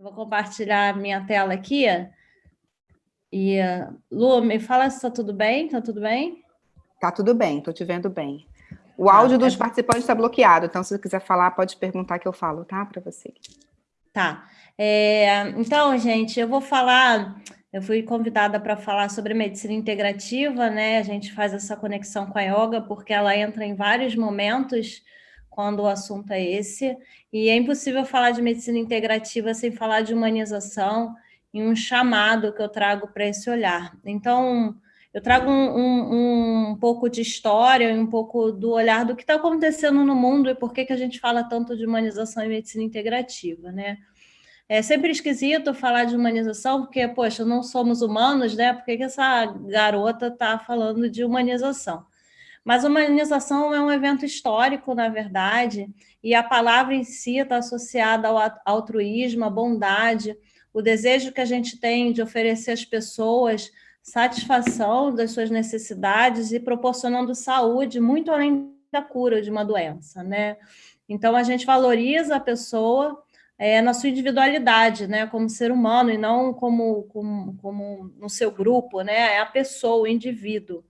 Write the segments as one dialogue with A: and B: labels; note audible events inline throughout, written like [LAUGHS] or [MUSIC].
A: Vou compartilhar minha tela aqui. E, Lu, me fala se está tudo bem? Está tudo bem?
B: Está tudo bem, estou te vendo bem. O áudio dos é... participantes está bloqueado, então se você quiser falar, pode perguntar que eu falo, tá? Para você.
A: Tá. É, então, gente, eu vou falar... Eu fui convidada para falar sobre medicina integrativa, né? A gente faz essa conexão com a yoga porque ela entra em vários momentos quando o assunto é esse, e é impossível falar de medicina integrativa sem falar de humanização e um chamado que eu trago para esse olhar. Então, eu trago um, um, um, pouco de história, um pouco do olhar do que está acontecendo no mundo e por que, que a gente fala tanto de humanização e medicina integrativa, né? É sempre esquisito falar de humanização, porque, poxa, não somos humanos, né? Por que, que essa garota está falando de humanização? Mas humanização é um evento histórico, na verdade, e a palavra em si está associada ao altruísmo, à bondade, o desejo que a gente tem de oferecer às pessoas satisfação das suas necessidades e proporcionando saúde muito além da cura de uma doença, né? Então, a gente valoriza a pessoa é, na sua individualidade, né, como ser humano, e não como, como, como no seu grupo, né, é a pessoa, o indivíduo.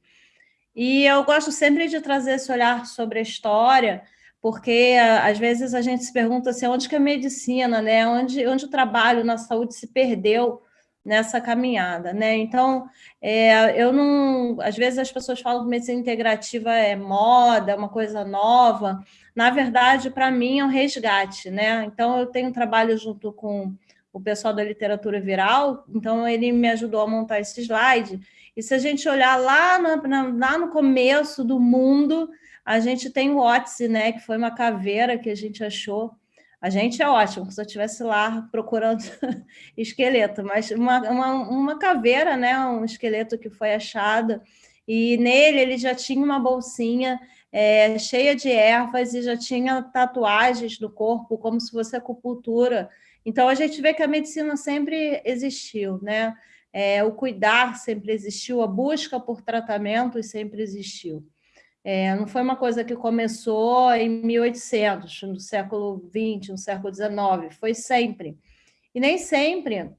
A: E eu gosto sempre de trazer esse olhar sobre a história, porque às vezes a gente se pergunta assim, onde que a medicina, né? onde, onde o trabalho na saúde se perdeu nessa caminhada, né? Então, é, eu não... Às vezes as pessoas falam que medicina integrativa é moda, é uma coisa nova. Na verdade, para mim, é um resgate, né? Então, eu tenho um trabalho junto com o pessoal da literatura viral, então ele me ajudou a montar esse slide, e se a gente olhar lá no, lá no começo do mundo, a gente tem o Otzi, né, que foi uma caveira que a gente achou. A gente é ótimo, se eu estivesse lá procurando [LAUGHS] esqueleto, mas uma, uma, uma caveira, né, um esqueleto que foi achado, e nele ele já tinha uma bolsinha é, cheia de ervas e já tinha tatuagens no corpo, como se fosse acupuntura. Então, a gente vê que a medicina sempre existiu, né? É, o cuidar sempre existiu, a busca por tratamentos sempre existiu. É, não foi uma coisa que começou em 1800, no século XX, no século XIX, foi sempre. E nem sempre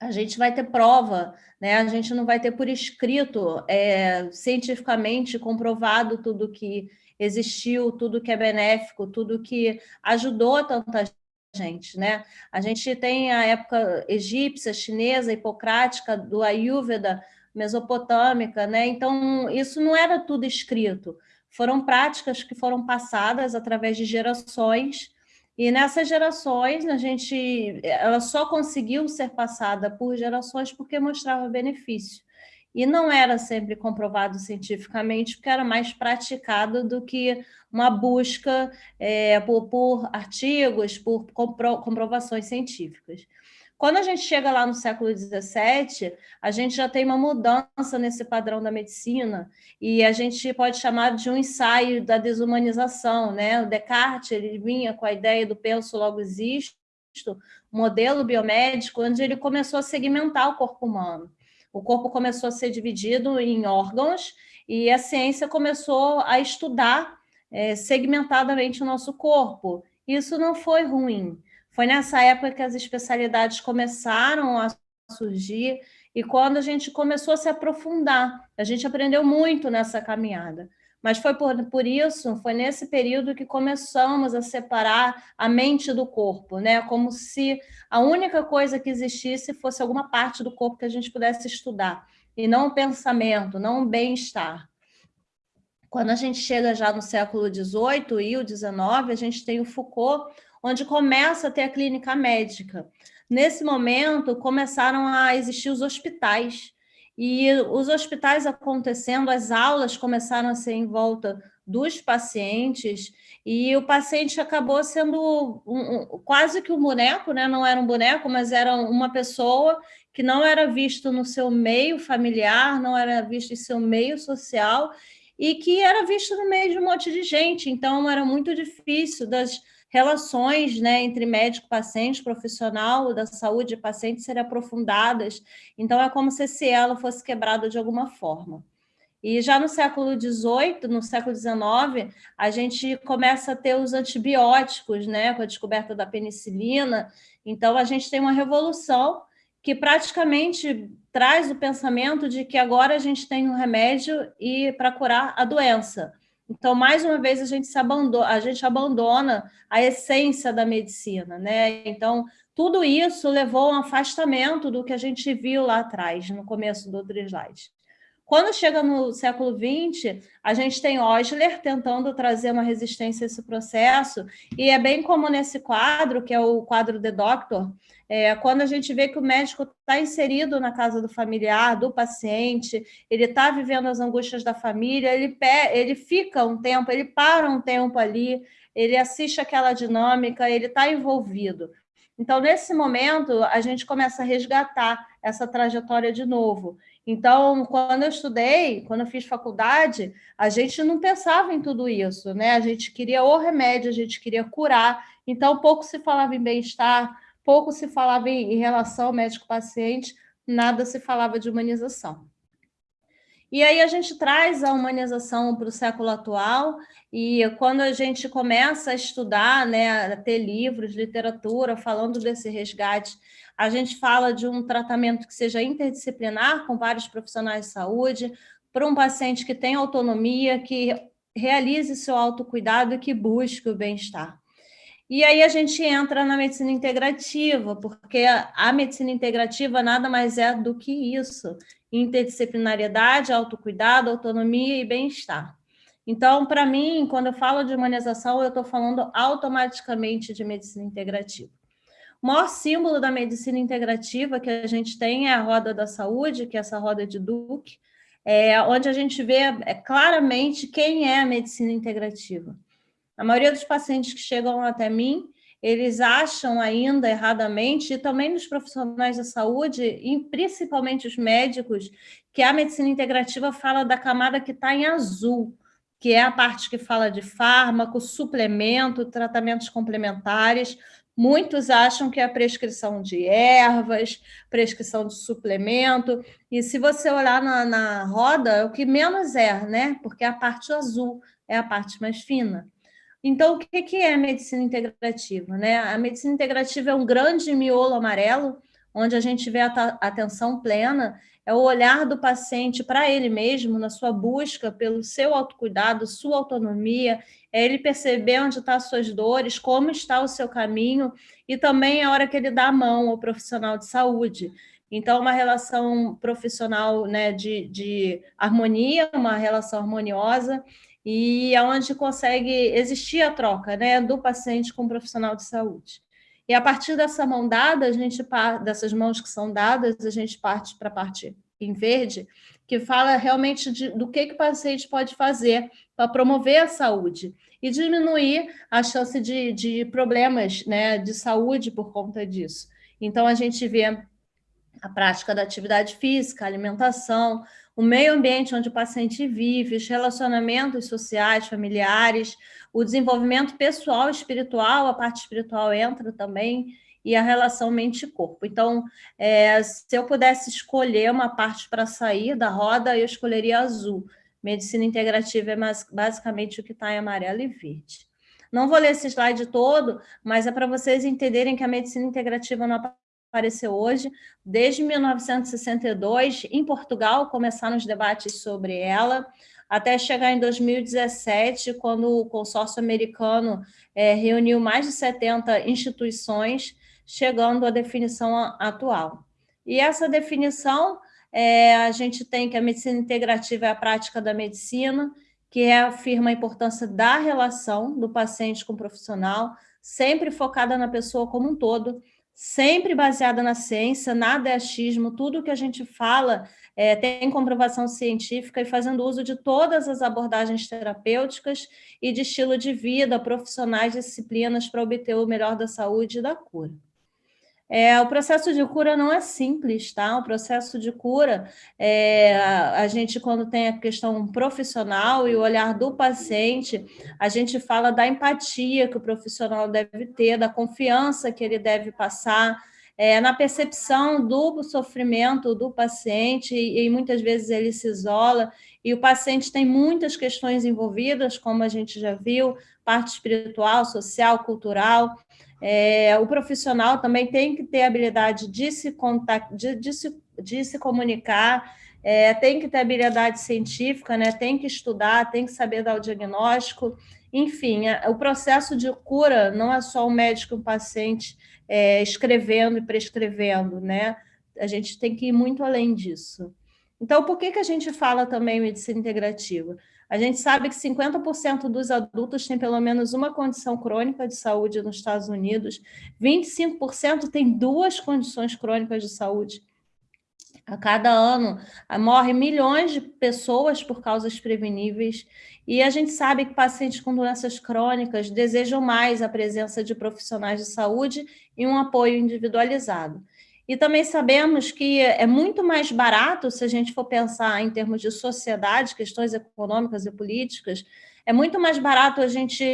A: a gente vai ter prova, né? a gente não vai ter por escrito, é, cientificamente comprovado tudo que existiu, tudo que é benéfico, tudo que ajudou tanta gente, né? A gente tem a época egípcia, chinesa, hipocrática, do Ayurveda, mesopotâmica, né? Então, isso não era tudo escrito. Foram práticas que foram passadas através de gerações, e nessas gerações, a gente, ela só conseguiu ser passada por gerações porque mostrava benefício e não era sempre comprovado cientificamente, porque era mais praticado do que uma busca é, por, por, artigos, por compro, comprovações científicas. Quando a gente chega lá no século XVII, a gente já tem uma mudança nesse padrão da medicina e a gente pode chamar de um ensaio da desumanização. Né? O Descartes ele vinha com a ideia do penso logo existo, modelo biomédico, onde ele começou a segmentar o corpo humano o corpo começou a ser dividido em órgãos e a ciência começou a estudar é, segmentadamente o nosso corpo. Isso não foi ruim. Foi nessa época que as especialidades começaram a surgir e quando a gente começou a se aprofundar. A gente aprendeu muito nessa caminhada. Mas foi por, por isso, foi nesse período que começamos a separar a mente do corpo, né? como se a única coisa que existisse fosse alguma parte do corpo que a gente pudesse estudar, e não o pensamento, não o bem-estar. Quando a gente chega já no século XVIII e o XIX, a gente tem o Foucault, onde começa a ter a clínica médica. Nesse momento, começaram a existir os hospitais, e os hospitais acontecendo, as aulas começaram a ser em volta dos pacientes, e o paciente acabou sendo um, um, quase que um boneco, né? não era um boneco, mas era uma pessoa que não era visto no seu meio familiar, não era visto em seu meio social, e que era visto no meio de um monte de gente, então era muito difícil das relações né, entre médico-paciente, profissional da saúde e paciente serem aprofundadas. Então, é como se esse elo fosse quebrado de alguma forma. E já no século XVIII, no século XIX, a gente começa a ter os antibióticos, né, com a descoberta da penicilina. Então, a gente tem uma revolução que praticamente traz o pensamento de que agora a gente tem um remédio e para curar a doença. Então, mais uma vez, a gente, se abandona, a gente abandona a essência da medicina. Né? Então, tudo isso levou a um afastamento do que a gente viu lá atrás, no começo do outro slide. Quando chega no século XX, a gente tem Osler tentando trazer uma resistência a esse processo, e é bem como nesse quadro, que é o quadro The Doctor, é, quando a gente vê que o médico está inserido na casa do familiar, do paciente, ele está vivendo as angústias da família, ele, ele fica um tempo, ele para um tempo ali, ele assiste aquela dinâmica, ele está envolvido. Então, nesse momento, a gente começa a resgatar essa trajetória de novo. Então, quando eu estudei, quando eu fiz faculdade, a gente não pensava em tudo isso, né? A gente queria o remédio, a gente queria curar. Então, pouco se falava em bem-estar, pouco se falava em, relação médico-paciente, nada se falava de humanização. E aí a gente traz a humanização para o século atual, e quando a gente começa a estudar, né, a ter livros, literatura, falando desse resgate, a gente fala de um tratamento que seja interdisciplinar, com vários profissionais de saúde, para um paciente que tem autonomia, que realize seu autocuidado e que busque o bem-estar. E aí a gente entra na medicina integrativa, porque a medicina integrativa nada mais é do que isso, interdisciplinariedade, autocuidado, autonomia e bem-estar. Então, para mim, quando eu falo de humanização, eu estou falando automaticamente de medicina integrativa. O maior símbolo da medicina integrativa que a gente tem é a roda da saúde, que é essa roda de Duke, é, onde a gente vê é, claramente quem é a medicina integrativa. A maioria dos pacientes que chegam até mim, eles acham ainda erradamente, e também nos profissionais da saúde, e principalmente os médicos, que a medicina integrativa fala da camada que está em azul, que é a parte que fala de fármaco, suplemento, tratamentos complementares, Muitos acham que é a prescrição de ervas, prescrição de suplemento, e se você olhar na, na roda, é o que menos é, né? Porque a parte azul é a parte mais fina. Então, o que é a medicina integrativa? Né? A medicina integrativa é um grande miolo amarelo, onde a gente vê a atenção plena, é o olhar do paciente para ele mesmo, na sua busca pelo seu autocuidado, sua autonomia, é ele perceber onde estão as suas dores, como está o seu caminho, e também a hora que ele dá a mão ao profissional de saúde. Então, uma relação profissional né, de, de harmonia, uma relação harmoniosa, e aonde consegue existir a troca né, do paciente com o profissional de saúde. E a partir dessa mão dada, a gente dessas mãos que são dadas, a gente parte para a parte em verde, que fala realmente de, do que, que o paciente pode fazer para promover a saúde e diminuir a chance de, de problemas né, de saúde por conta disso. Então, a gente vê a prática da atividade física, alimentação, o meio ambiente onde o paciente vive, os relacionamentos sociais, familiares, o desenvolvimento pessoal espiritual, a parte espiritual entra também, e a relação mente-corpo. Então, é, se eu pudesse escolher uma parte para sair da roda, eu escolheria azul. Medicina integrativa é basicamente o que está em amarelo e verde. Não vou ler esse slide todo, mas é para vocês entenderem que a medicina integrativa não apareceu hoje. Desde 1962, em Portugal, começaram os debates sobre ela, até chegar em 2017, quando o consórcio americano é, reuniu mais de 70 instituições, chegando à definição atual. E essa definição, é, a gente tem que a medicina integrativa é a prática da medicina, que afirma a importância da relação do paciente com o profissional, sempre focada na pessoa como um todo, sempre baseada na ciência, nada é achismo, tudo que a gente fala é, tem comprovação científica e fazendo uso de todas as abordagens terapêuticas e de estilo de vida, profissionais, disciplinas para obter o melhor da saúde e da cura. É, o processo de cura não é simples, tá? O processo de cura, é, a gente, quando tem a questão profissional e o olhar do paciente, a gente fala da empatia que o profissional deve ter, da confiança que ele deve passar, é, na percepção do sofrimento do paciente, e, e muitas vezes ele se isola, e o paciente tem muitas questões envolvidas, como a gente já viu, parte espiritual, social, cultural. É, o profissional também tem que ter habilidade de se, contact, de, de se, de se comunicar, é, tem que ter habilidade científica, né? tem que estudar, tem que saber dar o diagnóstico. Enfim, o processo de cura não é só o médico e o paciente é, escrevendo e prescrevendo, né? A gente tem que ir muito além disso. Então, por que, que a gente fala também medicina integrativa? A gente sabe que 50% dos adultos têm pelo menos uma condição crônica de saúde nos Estados Unidos, 25% têm duas condições crônicas de saúde. A cada ano morrem milhões de pessoas por causas preveníveis, e a gente sabe que pacientes com doenças crônicas desejam mais a presença de profissionais de saúde e um apoio individualizado. E também sabemos que é muito mais barato, se a gente for pensar em termos de sociedade, questões econômicas e políticas, é muito mais barato a gente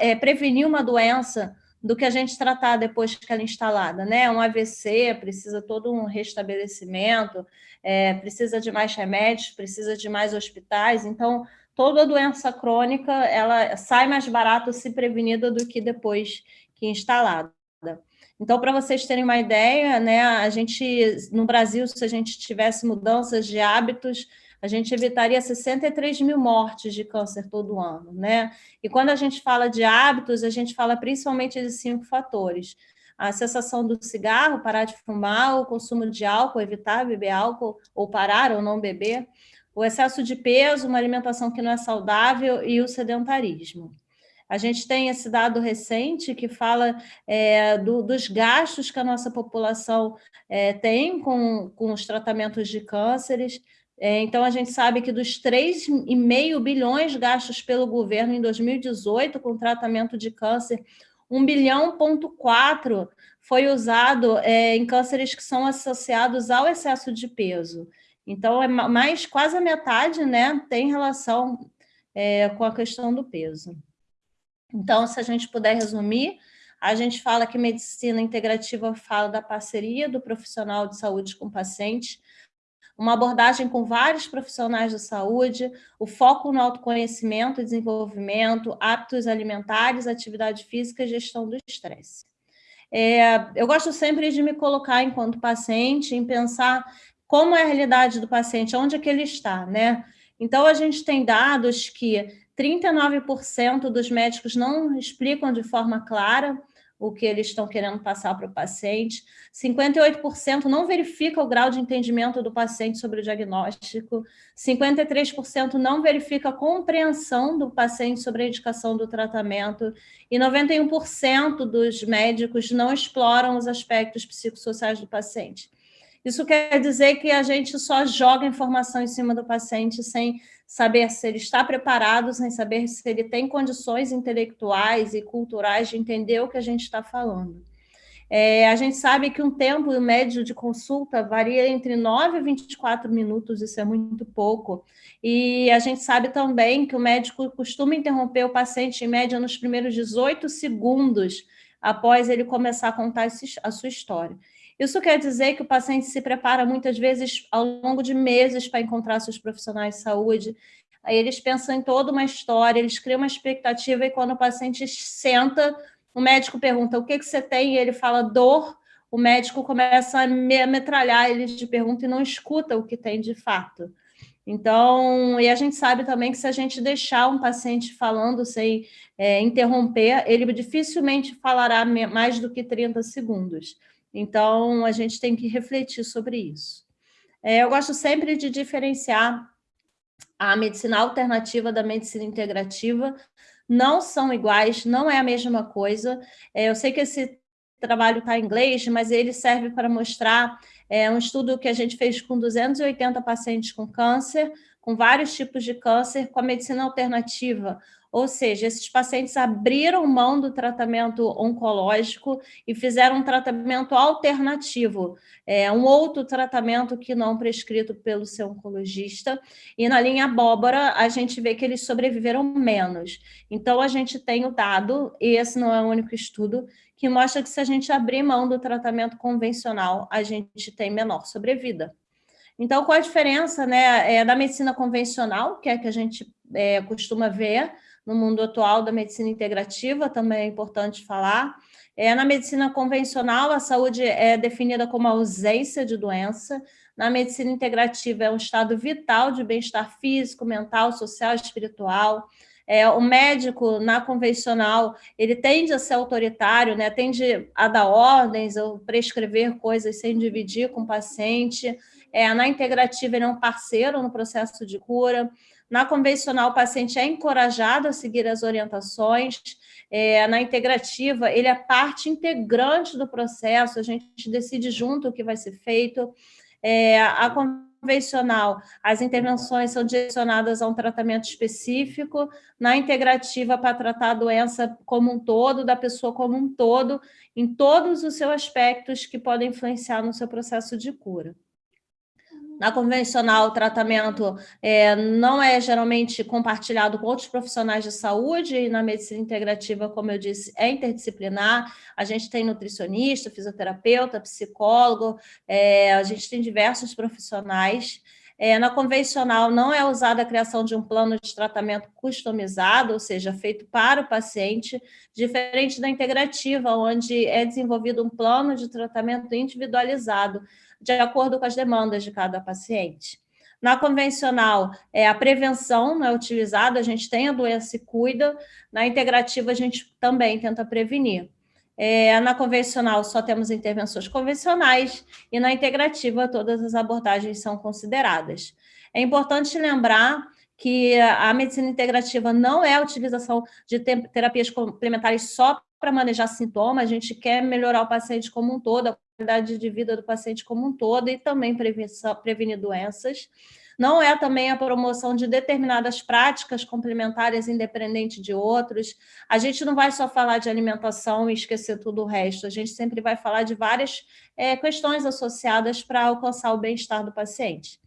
A: é, prevenir uma doença do que a gente tratar depois que ela é instalada, né? Um AVC precisa todo um restabelecimento, é, precisa de mais remédios, precisa de mais hospitais, então toda doença crônica ela sai mais barato se prevenida do que depois que instalada. Então, para vocês terem uma ideia, né, a gente, no Brasil, se a gente tivesse mudanças de hábitos, a gente evitaria 63 mil mortes de câncer todo ano, né? E quando a gente fala de hábitos, a gente fala principalmente de cinco fatores. A cessação do cigarro, parar de fumar, o consumo de álcool, evitar beber álcool, ou parar ou não beber, o excesso de peso, uma alimentação que não é saudável e o sedentarismo. A gente tem esse dado recente que fala é, do, dos gastos que a nossa população é, tem com, com os tratamentos de cânceres. É, então, a gente sabe que dos 3,5 bilhões gastos pelo governo em 2018 com tratamento de câncer, 1 bilhão ponto 4 foi usado é, em cânceres que são associados ao excesso de peso. Então, é mais quase a metade né, tem relação é, com a questão do peso. Então, se a gente puder resumir, a gente fala que medicina integrativa fala da parceria do profissional de saúde com o paciente, uma abordagem com vários profissionais da saúde, o foco no autoconhecimento e desenvolvimento, hábitos alimentares, atividade física e gestão do estresse. É, eu gosto sempre de me colocar enquanto paciente, em pensar como é a realidade do paciente, onde é que ele está, né? Então, a gente tem dados que 39% dos médicos não explicam de forma clara o que eles estão querendo passar para o paciente, 58% não verifica o grau de entendimento do paciente sobre o diagnóstico, 53% não verifica a compreensão do paciente sobre a indicação do tratamento. E 91% dos médicos não exploram os aspectos psicossociais do paciente. Isso quer dizer que a gente só joga informação em cima do paciente sem saber se ele está preparado, sem saber se ele tem condições intelectuais e culturais de entender o que a gente está falando. É, a gente sabe que um tempo médio de consulta varia entre 9 e 24 minutos, isso é muito pouco. E a gente sabe também que o médico costuma interromper o paciente, em média, nos primeiros 18 segundos após ele começar a contar a sua história. Isso quer dizer que o paciente se prepara muitas vezes ao longo de meses para encontrar seus profissionais de saúde. Aí eles pensam em toda uma história, eles criam uma expectativa e quando o paciente senta, o médico pergunta o que, que você tem e ele fala dor, o médico começa a metralhar ele de pergunta e não escuta o que tem de fato. Então, e a gente sabe também que se a gente deixar um paciente falando sem é, interromper, ele dificilmente falará mais do que 30 segundos. Então, a gente tem que refletir sobre isso. É, eu gosto sempre de diferenciar a medicina alternativa da medicina integrativa, não são iguais, não é a mesma coisa. É, eu sei que esse trabalho está em inglês, mas ele serve para mostrar é, um estudo que a gente fez com 280 pacientes com câncer, com vários tipos de câncer com a medicina alternativa, ou seja, esses pacientes abriram mão do tratamento oncológico e fizeram um tratamento alternativo, é, um outro tratamento que não prescrito pelo seu oncologista. E na linha abóbora, a gente vê que eles sobreviveram menos. Então, a gente tem o dado, e esse não é o único estudo, que mostra que se a gente abrir mão do tratamento convencional, a gente tem menor sobrevida. Então, qual a diferença né, é, da medicina convencional, que é a que a gente é, costuma ver, no mundo atual da medicina integrativa, também é importante falar. É, na medicina convencional, a saúde é definida como ausência de doença. Na medicina integrativa, é um estado vital de bem-estar físico, mental, social espiritual. É, o médico, na convencional, ele tende a ser autoritário, né? tende a dar ordens ou prescrever coisas sem dividir com o paciente. É, na integrativa, ele é um parceiro no processo de cura. Na convencional, o paciente é encorajado a seguir as orientações. É, na integrativa, ele é parte integrante do processo, a gente decide junto o que vai ser feito. É, a convencional, as intervenções são direcionadas a um tratamento específico, na integrativa, para tratar a doença como um todo, da pessoa como um todo, em todos os seus aspectos que podem influenciar no seu processo de cura. Na convencional, o tratamento é, não é geralmente compartilhado com outros profissionais de saúde, e na medicina integrativa, como eu disse, é interdisciplinar. A gente tem nutricionista, fisioterapeuta, psicólogo, é, a gente tem diversos profissionais. É, na convencional, não é usada a criação de um plano de tratamento customizado, ou seja, feito para o paciente, diferente da integrativa, onde é desenvolvido um plano de tratamento individualizado, de acordo com as demandas de cada paciente. Na convencional, é, a prevenção não é utilizada, a gente tem a doença e cuida. Na integrativa, a gente também tenta prevenir. É, na convencional, só temos intervenções convencionais e na integrativa, todas as abordagens são consideradas. É importante lembrar que a medicina integrativa não é a utilização de terapias complementares só para manejar sintomas, a gente quer melhorar o paciente como um todo, qualidade de vida do paciente como um todo e também prevenir doenças. Não é também a promoção de determinadas práticas complementares independente de outros. A gente não vai só falar de alimentação e esquecer tudo o resto. A gente sempre vai falar de várias é, questões associadas para alcançar o bem-estar do paciente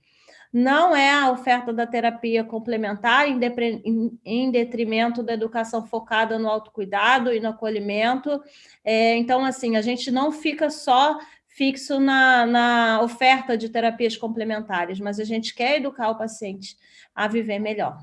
A: não é a oferta da terapia complementar em detrimento da educação focada no autocuidado e no acolhimento. É, então, assim, a gente não fica só fixo na, na oferta de terapias complementares, mas a gente quer educar o paciente a viver melhor.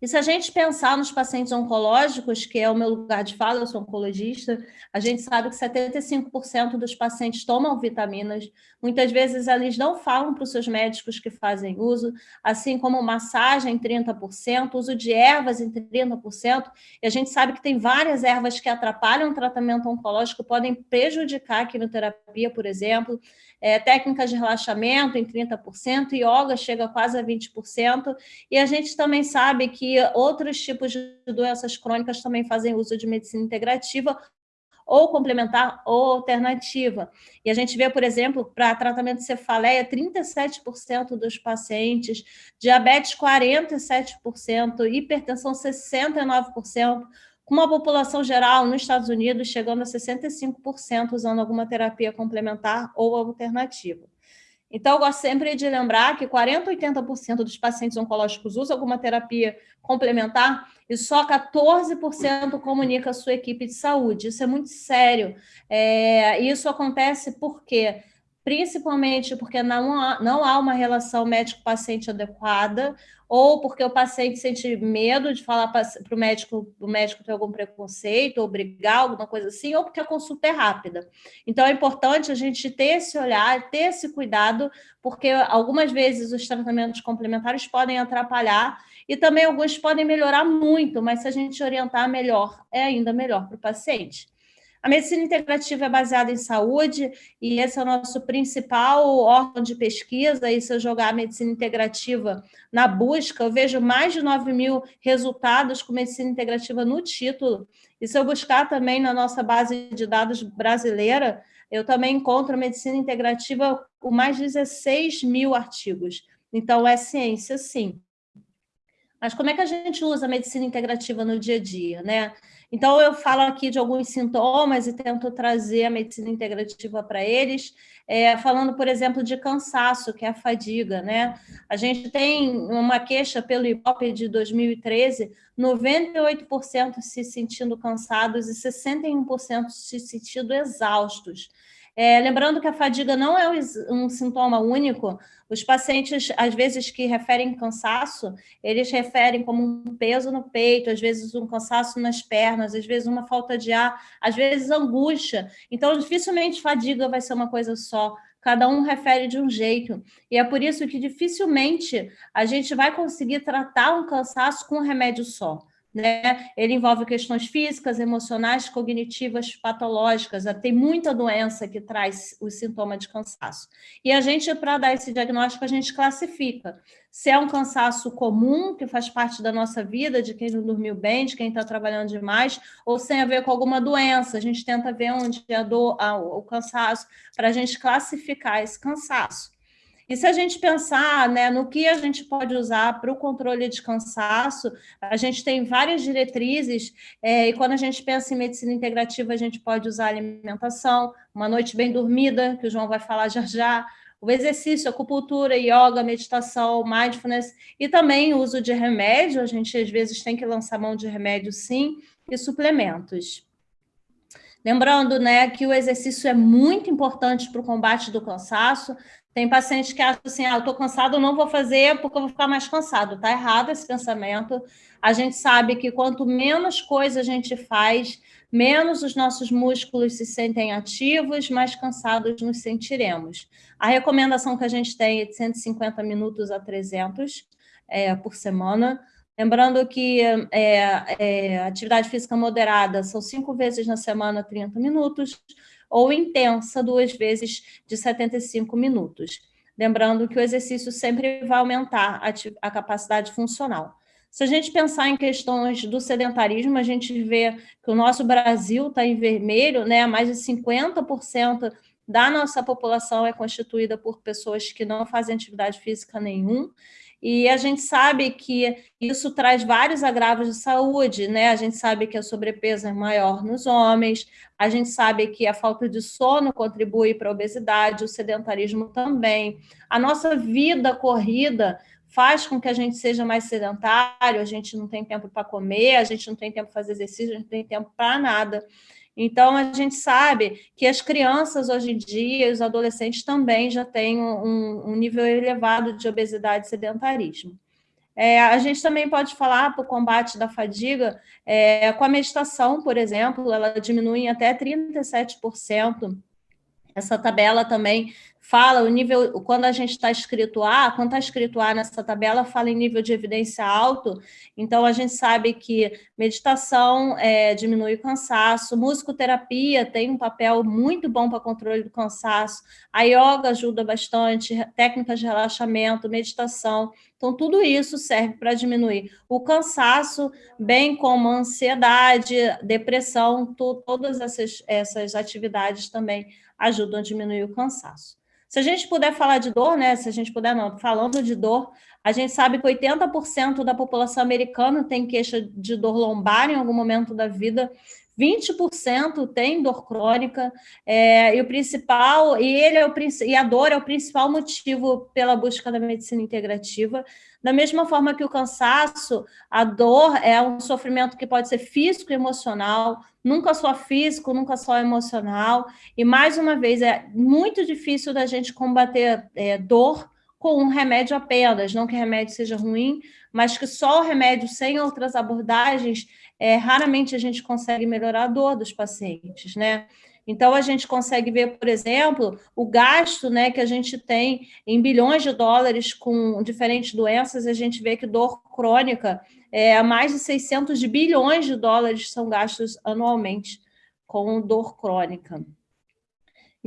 A: E se a gente pensar nos pacientes oncológicos, que é o meu lugar de fala, eu sou oncologista, a gente sabe que 75% dos pacientes tomam vitaminas, muitas vezes eles não falam para os seus médicos que fazem uso, assim como massagem 30%, uso de ervas em 30%, e a gente sabe que tem várias ervas que atrapalham o tratamento oncológico, podem prejudicar a quimioterapia, por exemplo, é, técnicas de relaxamento em 30%, yoga chega quase a 20%, e a gente também sabe que outros tipos de doenças crônicas também fazem uso de medicina integrativa, ou complementar ou alternativa. E a gente vê, por exemplo, para tratamento de cefaleia, 37% dos pacientes, diabetes 47%, hipertensão 69%, com uma população geral nos Estados Unidos chegando a 65% usando alguma terapia complementar ou alternativa. Então, eu gosto sempre de lembrar que 40% a 80% dos pacientes oncológicos usam alguma terapia complementar e só 14% comunica a sua equipe de saúde. Isso é muito sério. É, isso acontece porque principalmente porque não há, não há uma relação médico-paciente adequada, ou porque o paciente sente medo de falar para o médico, o médico tem algum preconceito, ou brigar, alguma coisa assim, ou porque a consulta é rápida. Então, é importante a gente ter esse olhar, ter esse cuidado, porque algumas vezes os tratamentos complementares podem atrapalhar e também alguns podem melhorar muito, mas se a gente orientar melhor, é ainda melhor para o paciente. A medicina integrativa é baseada em saúde e esse é o nosso principal órgão de pesquisa. E se eu jogar a medicina integrativa na busca, eu vejo mais de 9 mil resultados com medicina integrativa no título. E se eu buscar também na nossa base de dados brasileira, eu também encontro a medicina integrativa com mais de 16 mil artigos. Então, é ciência, sim. Mas como é que a gente usa a medicina integrativa no dia a dia, né? Então, eu falo aqui de alguns sintomas e tento trazer a medicina integrativa para eles, é, falando, por exemplo, de cansaço, que é a fadiga, né? A gente tem uma queixa pelo IBOP de 2013, 98% se sentindo cansados e 61% se sentindo exaustos. É, lembrando que a fadiga não é um sintoma único, os pacientes, às vezes, que referem cansaço, eles referem como um peso no peito, às vezes um cansaço nas pernas, às vezes uma falta de ar, às vezes angústia. Então, dificilmente fadiga vai ser uma coisa só, cada um refere de um jeito. E é por isso que dificilmente a gente vai conseguir tratar um cansaço com um remédio só. Né? Ele envolve questões físicas, emocionais, cognitivas, patológicas. Tem muita doença que traz o sintoma de cansaço. E a gente, para dar esse diagnóstico, a gente classifica. Se é um cansaço comum, que faz parte da nossa vida, de quem não dormiu bem, de quem está trabalhando demais, ou sem a ver com alguma doença. A gente tenta ver onde é a dor, o cansaço, para a gente classificar esse cansaço. E se a gente pensar né, no que a gente pode usar para o controle de cansaço, a gente tem várias diretrizes, é, e quando a gente pensa em medicina integrativa, a gente pode usar alimentação, uma noite bem dormida, que o João vai falar já já, o exercício, acupuntura, yoga, meditação, mindfulness, e também o uso de remédio, a gente às vezes tem que lançar mão de remédio sim, e suplementos. Lembrando né, que o exercício é muito importante para o combate do cansaço, tem pacientes que acham assim, ah, eu estou cansado, não vou fazer porque eu vou ficar mais cansado. Está errado esse pensamento. A gente sabe que quanto menos coisa a gente faz, menos os nossos músculos se sentem ativos, mais cansados nos sentiremos. A recomendação que a gente tem é de 150 minutos a 300 é, por semana. Lembrando que é, é, atividade física moderada são cinco vezes na semana, 30 minutos ou intensa, duas vezes de 75 minutos. Lembrando que o exercício sempre vai aumentar a, a capacidade funcional. Se a gente pensar em questões do sedentarismo, a gente vê que o nosso Brasil está em vermelho, né? mais de 50% da nossa população é constituída por pessoas que não fazem atividade física nenhum, e a gente sabe que isso traz vários agravos de saúde, né? A gente sabe que a sobrepeso é maior nos homens, a gente sabe que a falta de sono contribui para a obesidade, o sedentarismo também. A nossa vida corrida faz com que a gente seja mais sedentário, a gente não tem tempo para comer, a gente não tem tempo para fazer exercício, a gente não tem tempo para nada. Então, a gente sabe que as crianças hoje em dia, os adolescentes também já têm um, um nível elevado de obesidade e sedentarismo. É, a gente também pode falar para o combate da fadiga, é, com a meditação, por exemplo, ela diminui até 37%. Essa tabela também fala o nível, quando a gente está escrito A, quando está escrito A nessa tabela, fala em nível de evidência alto, então a gente sabe que meditação é, diminui o cansaço, musicoterapia tem um papel muito bom para controle do cansaço, a yoga ajuda bastante, técnicas de relaxamento, meditação, então tudo isso serve para diminuir o cansaço, bem como ansiedade, depressão, todas essas, essas atividades também ajudam a diminuir o cansaço. Se a gente puder falar de dor, né? Se a gente puder, não, falando de dor, a gente sabe que 80% da população americana tem queixa de dor lombar em algum momento da vida, 20% tem dor crônica, é, e o principal, e ele é o e a dor é o principal motivo pela busca da medicina integrativa. Da mesma forma que o cansaço, a dor é um sofrimento que pode ser físico e emocional, nunca só físico, nunca só emocional. E, mais uma vez, é muito difícil da gente combater é, dor com um remédio apenas, não que o remédio seja ruim, mas que só o remédio sem outras abordagens, é, raramente a gente consegue melhorar a dor dos pacientes, né? Então, a gente consegue ver, por exemplo, o gasto né, que a gente tem em bilhões de dólares com diferentes doenças, a gente vê que dor crônica, é, mais de 600 bilhões de dólares são gastos anualmente com dor crônica.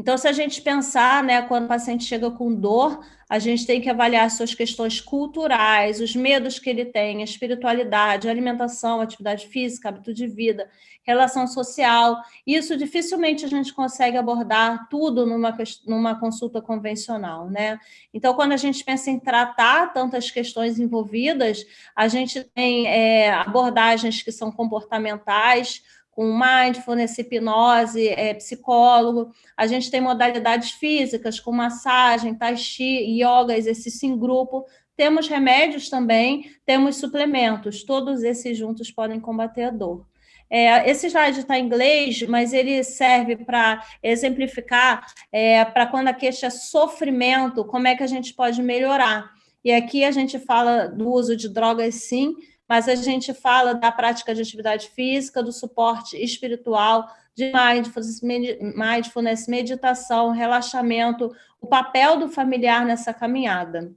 A: Então, se a gente pensar, né, quando o paciente chega com dor, a gente tem que avaliar suas questões culturais, os medos que ele tem, a espiritualidade, a alimentação, atividade física, hábito de vida, relação social. Isso dificilmente a gente consegue abordar tudo numa, numa consulta convencional, né? Então, quando a gente pensa em tratar tantas questões envolvidas, a gente tem é, abordagens que são comportamentais, com mindfulness, hipnose, é, psicólogo. A gente tem modalidades físicas, com massagem, tai chi, yoga, exercício em grupo. Temos remédios também, temos suplementos. Todos esses juntos podem combater a dor. É, esse slide está em inglês, mas ele serve para exemplificar é, para quando a queixa é sofrimento, como é que a gente pode melhorar. E aqui a gente fala do uso de drogas, sim, mas a gente fala da prática de atividade física, do suporte espiritual, de mindfulness, mindfulness, meditação, relaxamento, o papel do familiar nessa caminhada.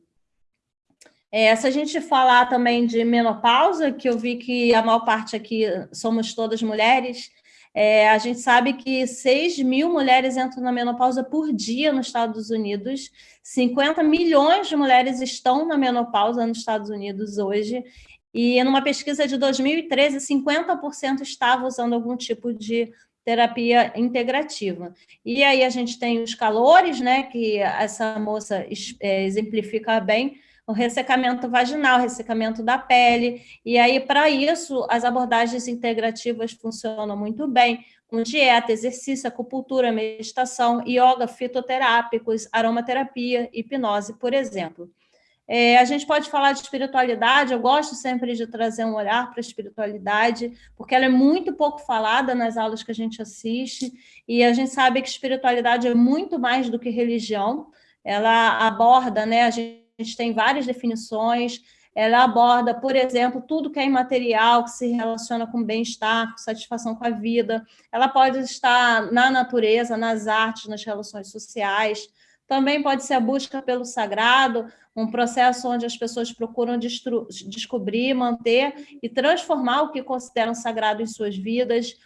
A: É, se a gente falar também de menopausa, que eu vi que a maior parte aqui somos todas mulheres, é, a gente sabe que 6 mil mulheres entram na menopausa por dia nos Estados Unidos, 50 milhões de mulheres estão na menopausa nos Estados Unidos hoje, e numa pesquisa de 2013, 50% estavam usando algum tipo de terapia integrativa. E aí a gente tem os calores, né, que essa moça é, exemplifica bem, o ressecamento vaginal, ressecamento da pele, e aí para isso as abordagens integrativas funcionam muito bem, com dieta, exercício, acupuntura, meditação, yoga, fitoterápicos, aromaterapia, hipnose, por exemplo. É, a gente pode falar de espiritualidade, eu gosto sempre de trazer um olhar para a espiritualidade, porque ela é muito pouco falada nas aulas que a gente assiste, e a gente sabe que espiritualidade é muito mais do que religião, ela aborda, né, a gente tem várias definições, ela aborda, por exemplo, tudo que é imaterial, que se relaciona com bem-estar, com satisfação com a vida, ela pode estar na natureza, nas artes, nas relações sociais, também pode ser a busca pelo sagrado, um processo onde as pessoas procuram descobrir, manter e transformar o que consideram sagrado em suas vidas.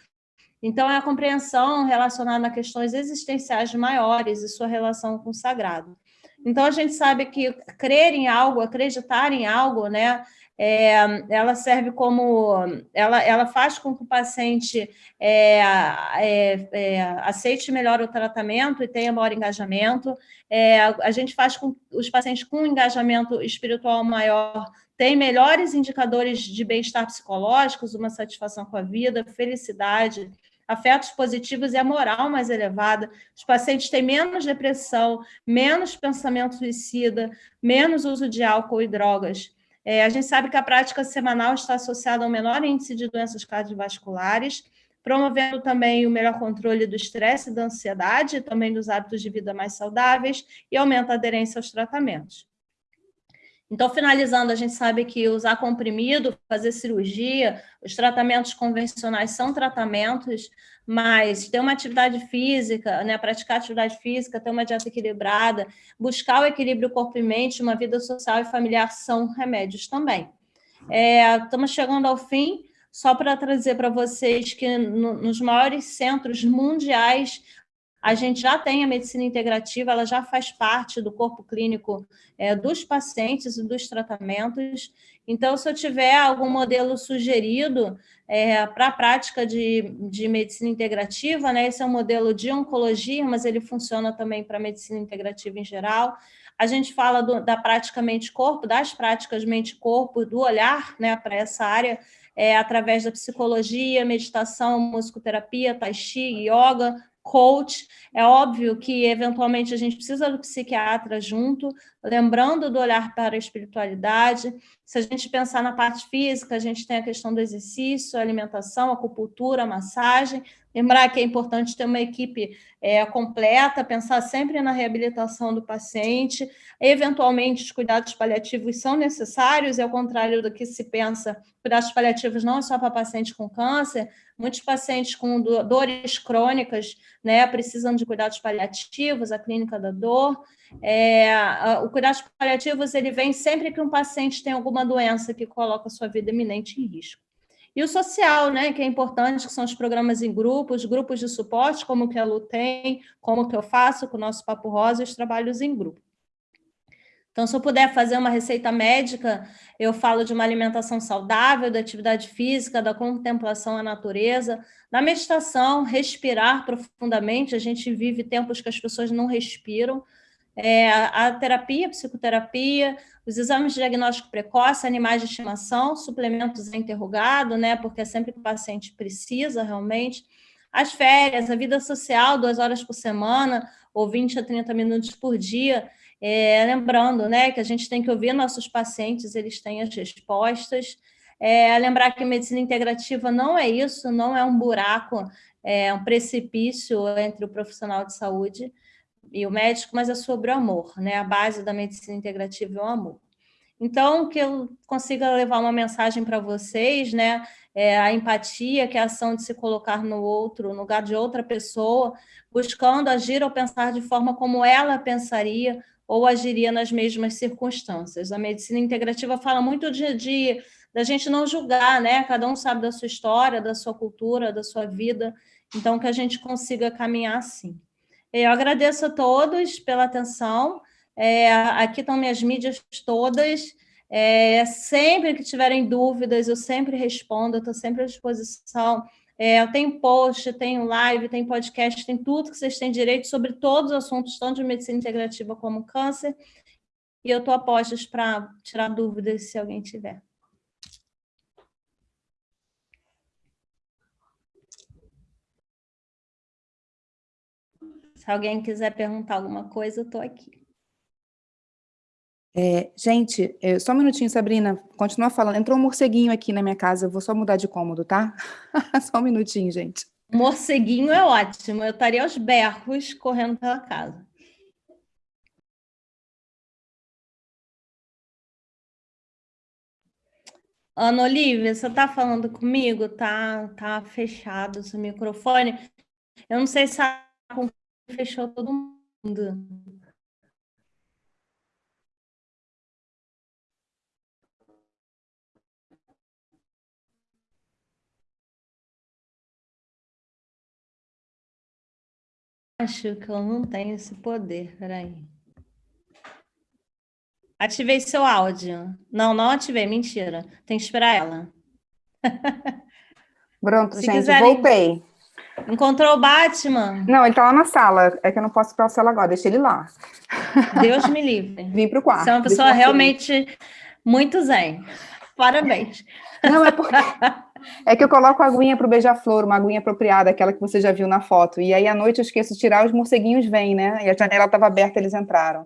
A: Então, é a compreensão relacionada a questões existenciais maiores e sua relação com o sagrado. Então, a gente sabe que crer em algo, acreditar em algo, né, é, ela serve como, ela, ela faz com que o paciente é, é, é, aceite melhor o tratamento e tenha maior engajamento, é, a gente faz com os pacientes com engajamento espiritual maior têm melhores indicadores de bem-estar psicológicos, uma satisfação com a vida, felicidade, afetos positivos e a moral mais elevada. Os pacientes têm menos depressão, menos pensamento suicida, menos uso de álcool e drogas. É, a gente sabe que a prática semanal está associada ao menor índice de doenças cardiovasculares, promovendo também o melhor controle do estresse e da ansiedade, também dos hábitos de vida mais saudáveis, e aumenta a aderência aos tratamentos. Então, finalizando, a gente sabe que usar comprimido, fazer cirurgia, os tratamentos convencionais são tratamentos, mas ter uma atividade física, né, praticar atividade física, ter uma dieta equilibrada, buscar o equilíbrio corpo e mente, uma vida social e familiar são remédios também. É, estamos chegando ao fim, só para trazer para vocês que no, nos maiores centros mundiais a gente já tem a medicina integrativa, ela já faz parte do corpo clínico é, dos pacientes e dos tratamentos. Então, se eu tiver algum modelo sugerido é, para a prática de, de medicina integrativa, né, esse é um modelo de oncologia, mas ele funciona também para medicina integrativa em geral. A gente fala do, da prática mente-corpo, das práticas mente-corpo, do olhar né, para essa área, é, através da psicologia, meditação, musicoterapia, tai chi, yoga, coach. É óbvio que, eventualmente, a gente precisa do psiquiatra junto, lembrando do olhar para a espiritualidade. Se a gente pensar na parte física, a gente tem a questão do exercício, alimentação, acupuntura, massagem. Lembrar que é importante ter uma equipe é, completa, pensar sempre na reabilitação do paciente. Eventualmente, os cuidados paliativos são necessários, e ao contrário do que se pensa, cuidados paliativos não é só para paciente com câncer, muitos pacientes com dores crônicas né, precisam de cuidados paliativos, a clínica da dor. É, o cuidados paliativos ele vem sempre que um paciente tem alguma doença que coloca a sua vida iminente em risco. E o social, né, que é importante, que são os programas em grupos, grupos de suporte, como que a Lu tem, como que eu faço com o nosso Papo Rosa e os trabalhos em grupo. Então, se eu puder fazer uma receita médica, eu falo de uma alimentação saudável, da atividade física, da contemplação à natureza, da meditação, respirar profundamente. A gente vive tempos que as pessoas não respiram. É, a terapia, a psicoterapia, os exames de diagnóstico precoce, animais de estimação, suplementos interrogado, né, porque é sempre que o paciente precisa realmente. As férias, a vida social, duas horas por semana, ou 20 a 30 minutos por dia, é, lembrando né, que a gente tem que ouvir nossos pacientes, eles têm as respostas. É, lembrar que medicina integrativa não é isso, não é um buraco, é um precipício entre o profissional de saúde e o médico, mas é sobre o amor, né? A base da medicina integrativa é o amor. Então, que eu consiga levar uma mensagem para vocês, né? É a empatia, que é a ação de se colocar no outro, no lugar de outra pessoa, buscando agir ou pensar de forma como ela pensaria, ou agiria nas mesmas circunstâncias. A medicina integrativa fala muito de, de da gente não julgar, né? Cada um sabe da sua história, da sua cultura, da sua vida, então que a gente consiga caminhar assim. Eu agradeço a todos pela atenção. É, aqui estão minhas mídias todas. É, sempre que tiverem dúvidas, eu sempre respondo, estou sempre à disposição. É, eu tenho post, tenho live, tenho podcast, tem tudo que vocês têm direito sobre todos os assuntos, tanto de medicina integrativa como câncer. E eu estou a postos para tirar dúvidas se alguém tiver. Se alguém quiser perguntar alguma coisa, eu estou aqui.
B: É, gente, é, só um minutinho, Sabrina, continua falando. Entrou um morceguinho aqui na minha casa, eu vou só mudar de cômodo, tá? [LAUGHS] só um minutinho, gente.
A: Morceguinho é ótimo, eu estaria aos berros correndo pela casa. Ana Olivia, você está falando comigo? Tá, tá fechado o seu microfone. Eu não sei se fechou todo mundo. Acho que eu não tenho esse poder, peraí. Ativei seu áudio. Não, não ativei, mentira. Tem que esperar ela. [LAUGHS]
B: Pronto, Se gente, quiserem... voltei.
A: Encontrou o Batman?
B: Não, ele tá lá na sala. É que eu não posso ir para a sala agora, deixa ele lá.
A: Deus me [LAUGHS] livre.
B: Vim para o quarto.
A: Você é uma pessoa realmente muito zen. Parabéns.
B: Não, é porque... [LAUGHS] É que eu coloco a aguinha para o beija-flor, uma aguinha apropriada, aquela que você já viu na foto. E aí, à noite, eu esqueço de tirar, os morceguinhos vêm, né? E a janela estava aberta, eles entraram.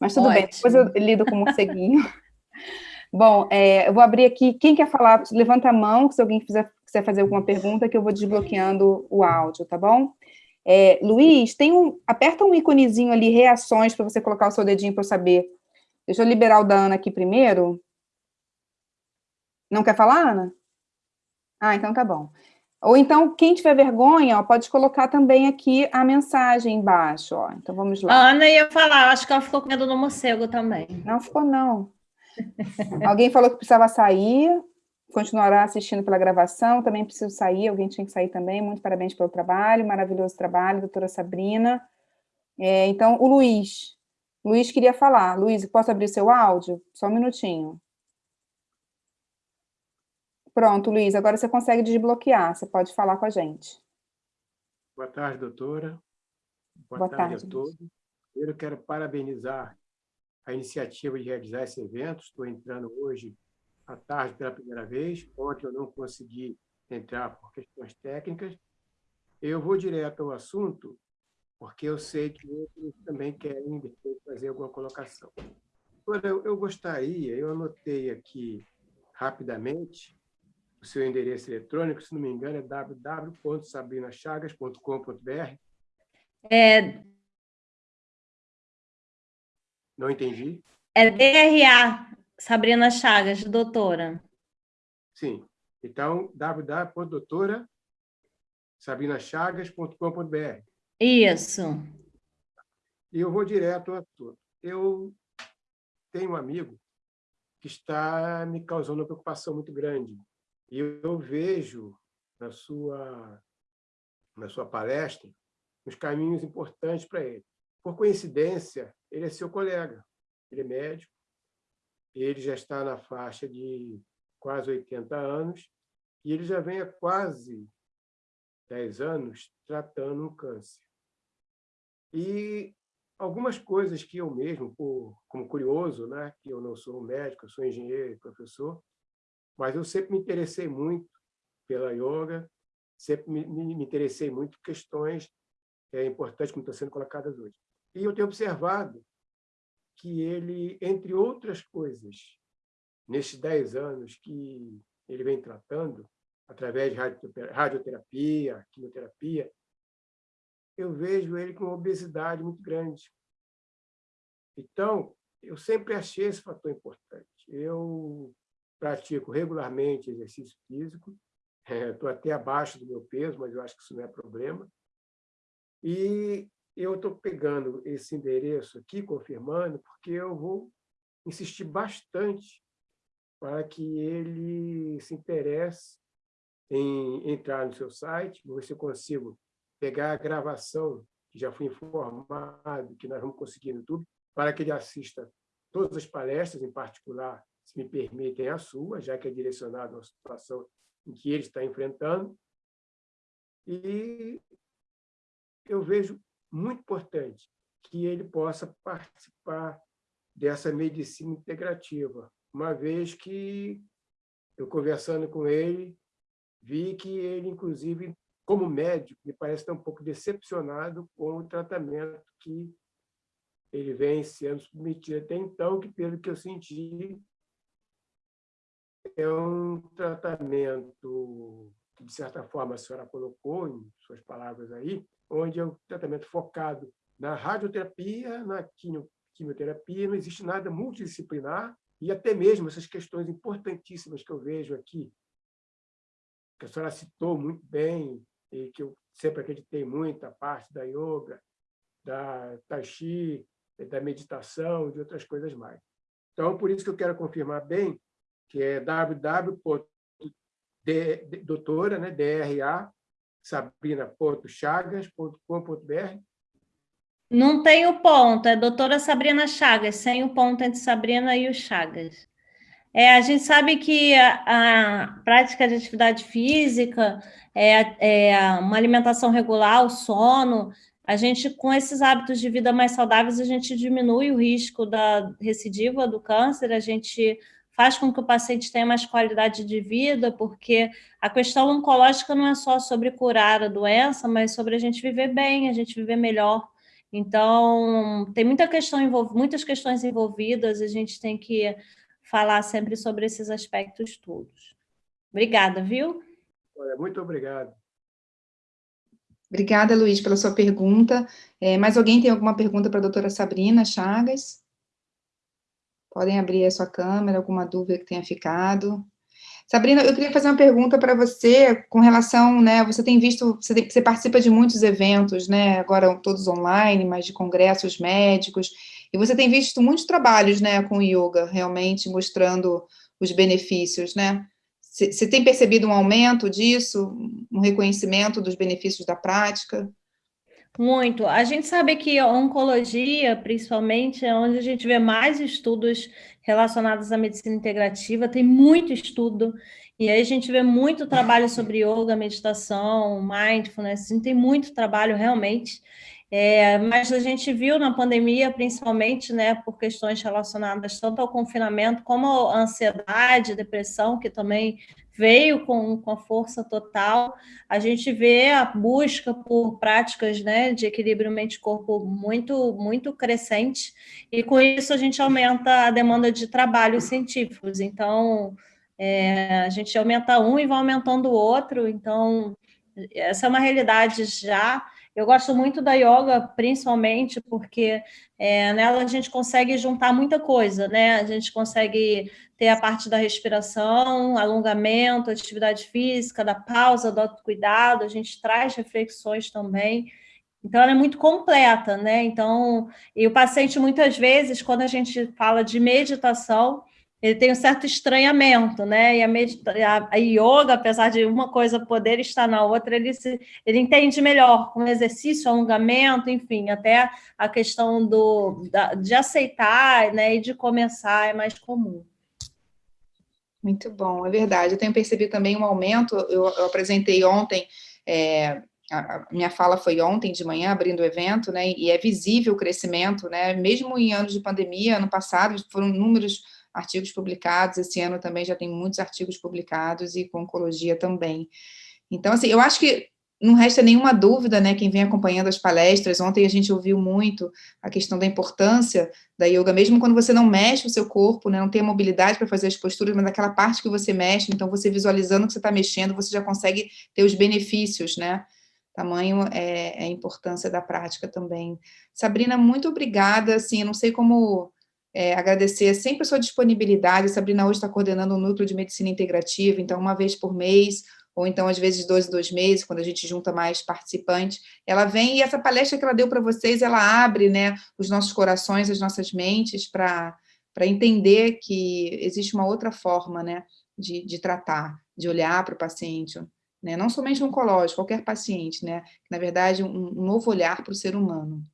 B: Mas tudo Ótimo. bem, depois eu lido com o morceguinho. [LAUGHS] Bom, é, eu vou abrir aqui. Quem quer falar, levanta a mão, se alguém quiser, quiser fazer alguma pergunta, que eu vou desbloqueando o áudio, tá bom? É, Luiz, tem um, aperta um íconezinho ali, reações, para você colocar o seu dedinho para eu saber. Deixa eu liberar o da Ana aqui primeiro. Não quer falar, Ana? Ah, então tá bom. Ou então, quem tiver vergonha, ó, pode colocar também aqui a mensagem embaixo, ó. Então, vamos lá.
A: A Ana ia falar, acho que ela ficou com medo do morcego também.
B: Não ficou, não. alguém falou que precisava sair, continuará assistindo pela gravação, também preciso sair, alguém tinha que sair também, muito parabéns pelo trabalho, maravilhoso trabalho, doutora Sabrina. É, então, o Luiz, Luiz queria falar. Luiz, posso abrir seu áudio? Só um minutinho. Pronto, Luiz, agora você consegue desbloquear, você pode falar com a gente.
C: Boa tarde, doutora.
B: Boa, Boa tarde,
C: tarde, a todos. Primeiro, quero parabenizar a iniciativa de realizar esse evento. Estou entrando hoje à tarde pela primeira vez. Ontem eu não consegui entrar por questões técnicas. Eu vou direto ao assunto, porque eu sei que outros também querem fazer alguma colocação. Agora, eu, eu gostaria, eu anotei aqui rapidamente, o seu endereço eletrônico, se não me engano, é www.sabrinachagas.com.br.
A: É...
C: Não entendi.
A: É DRA, Sabrina Chagas, doutora.
C: Sim. Então, www.doutora.sabinachagas.com.br.
A: Isso.
C: E eu vou direto ao assunto. Eu tenho um amigo que está me causando uma preocupação muito grande E eu vejo na sua, na sua palestra os caminhos importantes para ele. Por coincidência, ele é seu colega, ele é médico, ele já está na faixa de quase 80 anos e ele já vem há quase 10 anos tratando um câncer. E algumas coisas que eu mesmo, como curioso, né, que eu não sou médico, eu sou engenheiro e professor, mas eu sempre me interessei muito pela yoga, sempre me interessei muito por questões é, importantes como estão sendo colocadas hoje. E eu tenho observado que ele, entre outras coisas, nesses 10 anos que ele vem tratando, através de radioterapia, quimioterapia, eu vejo ele com uma obesidade muito grande. Então, eu sempre achei esse fator importante. Eu pratico regularmente exercício físico, [LAUGHS] estou até abaixo do meu peso, mas eu acho que isso não é problema. E eu estou pegando esse endereço aqui, confirmando, porque eu vou insistir bastante para que ele se interesse em entrar no seu site, vou ver se eu consigo pegar a gravação, que já fui informado que nós vamos conseguir no YouTube, para que ele assista todas as palestras, em particular, se me permitem, a sua, já que é direcionado uma situação em que ele está enfrentando. E eu vejo muito importante que ele possa participar dessa medicina integrativa, uma vez que eu conversando com ele, vi que ele, inclusive, como médico, me parece estar um pouco decepcionado com o tratamento que ele vem sendo submetido até então, que, pelo que eu senti, é um tratamento de certa forma, a senhora colocou em suas palavras aí, onde é um tratamento focado na radioterapia, na quimioterapia, não existe nada multidisciplinar, e até mesmo essas questões importantíssimas que eu vejo aqui, que a senhora citou muito bem, e que eu sempre acreditei muito, a parte da yoga, da tai chi, da meditação, de outras coisas mais. Então, por isso que eu quero confirmar bem que é www.doutora, né, DRA, sabrina.chagas.com.br.
A: Não tem o ponto, é doutora Sabrina Chagas, sem o ponto entre Sabrina e o Chagas. É, a gente sabe que a, a prática de atividade física, é, é, uma alimentação regular, o sono, a gente, com esses hábitos de vida mais saudáveis, a gente diminui o risco da recidiva do câncer, a gente faz com que o paciente tenha mais qualidade de vida, porque a questão oncológica não é só sobre curar a doença, mas sobre a gente viver bem, a gente viver melhor. Então, tem muita questão muitas questões envolvidas, a gente tem que falar sempre sobre esses aspectos todos. Obrigada, viu?
C: Olha, muito obrigado.
B: Obrigada, Luiz, pela sua pergunta. É, mais alguém tem alguma pergunta para a doutora Sabrina Chagas? Podem abrir a sua câmera, alguma dúvida que tenha ficado. Sabrina, eu queria fazer uma pergunta para você com relação, né, você tem visto, você, tem, você, participa de muitos eventos, né, agora todos online, mas de congressos médicos, e você tem visto muitos trabalhos, né, com yoga, realmente mostrando os benefícios, né? Você tem percebido um aumento disso, um reconhecimento dos benefícios da prática?
A: Muito. A gente sabe que a oncologia, principalmente, é onde a gente vê mais estudos relacionados à medicina integrativa, tem muito estudo, e aí a gente vê muito trabalho sobre yoga, meditação, mindfulness, a gente tem muito trabalho realmente, é, mas a gente viu na pandemia, principalmente, né, por questões relacionadas tanto ao confinamento como à ansiedade, depressão, que também veio com, com a força total, a gente vê a busca por práticas né, de equilíbrio mente-corpo muito, muito crescente, e com isso a gente aumenta a demanda de trabalhos científicos. Então, é, a gente aumenta um e vai aumentando o outro, então, essa é uma realidade já, eu gosto muito da yoga, principalmente porque é, nela a gente consegue juntar muita coisa, né? A gente consegue ter a parte da respiração, alongamento, atividade física, da pausa, do autocuidado, a gente traz reflexões também. Então, ela é muito completa, né? Então, e o paciente, muitas vezes, quando a gente fala de meditação, ele tem um certo estranhamento, né? E a, a, a yoga, apesar de uma coisa poder estar na outra, ele, se, ele entende melhor com exercício, alongamento, enfim, até a questão do, da, de aceitar né, e de começar é mais comum.
B: Muito bom, é verdade. Eu tenho percebido também um aumento, eu, eu apresentei ontem, é, a minha fala foi ontem de manhã, abrindo o evento, né, e é visível o crescimento, né, mesmo em anos de pandemia, ano passado, foram números artigos publicados, esse ano também já tem muitos artigos publicados e com oncologia também. Então, assim, eu acho que não resta nenhuma dúvida, né, quem vem acompanhando as palestras, ontem a gente ouviu muito a questão da importância da yoga, mesmo quando você não mexe o seu corpo, né, não tem a mobilidade para fazer as posturas, mas aquela parte que você mexe, então você visualizando que você está mexendo, você já consegue ter os benefícios, né, tamanho é, é a importância da prática também. Sabrina, muito obrigada, assim, eu não sei como é, agradecer sempre a sua disponibilidade. A Sabrina hoje está coordenando um núcleo de medicina integrativa, então uma vez por mês, ou então às vezes dois, dois meses, quando a gente junta mais participantes, ela vem e essa palestra que ela deu para vocês, ela abre né, os nossos corações, as nossas mentes para entender que existe uma outra forma né, de, de tratar, de olhar para o paciente, né, não somente oncológico, qualquer paciente, né, na verdade, um, um novo olhar para o ser humano.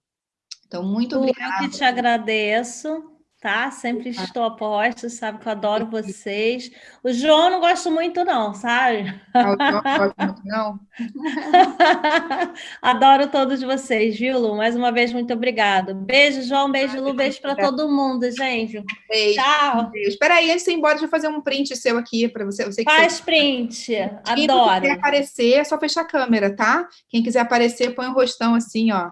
B: Então, muito obrigada.
A: Eu que te agradeço tá? Sempre estou a posto, sabe que eu adoro vocês. O João não gosto muito não, sabe?
B: Ah, o João não [LAUGHS]
A: adoro todos vocês, viu, Lu? Mais uma vez, muito obrigado. Beijo, João, beijo, Lu, beijo para todo mundo, gente.
B: Beijo. Tchau. Beijo. Espera aí, antes de ir embora, deixa eu fazer um print seu aqui para você. você
A: Faz
B: você...
A: print, adoro. Quem
B: quiser aparecer, é só fechar a câmera, tá? Quem quiser aparecer, põe o um rostão assim, ó.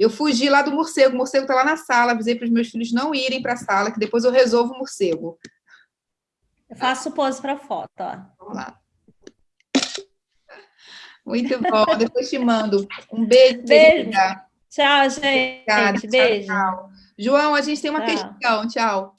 B: Eu fugi lá do morcego, o morcego está lá na sala, avisei para os meus filhos não irem para a sala, que depois eu resolvo o morcego.
A: Eu faço pose para foto, ó.
B: Vamos lá. Muito bom, depois te mando. Um beijo.
A: Beijo. Tchau, gente. Obrigada. Beijo.
B: Tchau, tchau. João, a gente tem uma tchau. questão. Tchau.